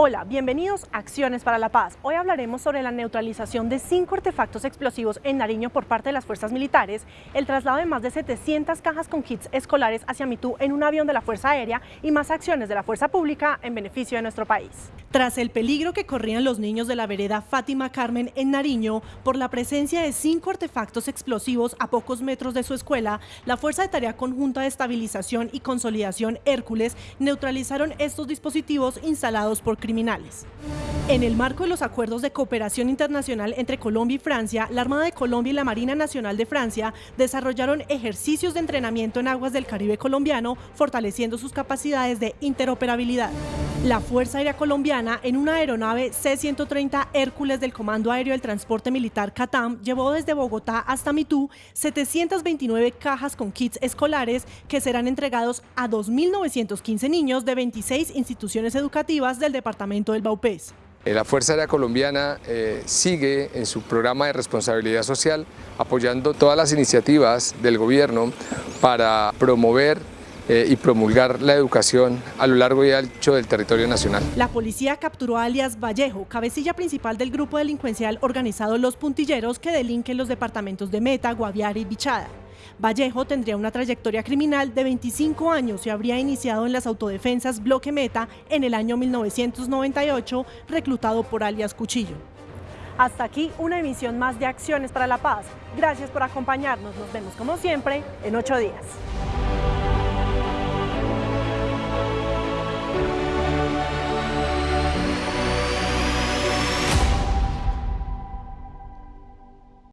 Hola, bienvenidos a Acciones para la Paz. Hoy hablaremos sobre la neutralización de cinco artefactos explosivos en Nariño por parte de las fuerzas militares, el traslado de más de 700 cajas con kits escolares hacia Mitú en un avión de la Fuerza Aérea y más acciones de la Fuerza Pública en beneficio de nuestro país. Tras el peligro que corrían los niños de la vereda Fátima Carmen en Nariño por la presencia de cinco artefactos explosivos a pocos metros de su escuela, la Fuerza de Tarea Conjunta de Estabilización y Consolidación Hércules neutralizaron estos dispositivos instalados por criminales. En el marco de los acuerdos de cooperación internacional entre Colombia y Francia, la Armada de Colombia y la Marina Nacional de Francia desarrollaron ejercicios de entrenamiento en aguas del Caribe colombiano, fortaleciendo sus capacidades de interoperabilidad. La Fuerza Aérea Colombiana, en una aeronave C-130 Hércules del Comando Aéreo del Transporte Militar CATAM, llevó desde Bogotá hasta Mitú 729 cajas con kits escolares que serán entregados a 2.915 niños de 26 instituciones educativas del departamento del Baupés. Eh, la Fuerza Aérea Colombiana eh, sigue en su programa de responsabilidad social apoyando todas las iniciativas del gobierno para promover eh, y promulgar la educación a lo largo y ancho del territorio nacional. La policía capturó a alias Vallejo, cabecilla principal del grupo delincuencial organizado Los Puntilleros que delinquen los departamentos de Meta, Guaviare y Bichada. Vallejo tendría una trayectoria criminal de 25 años y habría iniciado en las autodefensas Bloque Meta en el año 1998, reclutado por alias Cuchillo. Hasta aquí una emisión más de Acciones para la Paz. Gracias por acompañarnos. Nos vemos como siempre en ocho días.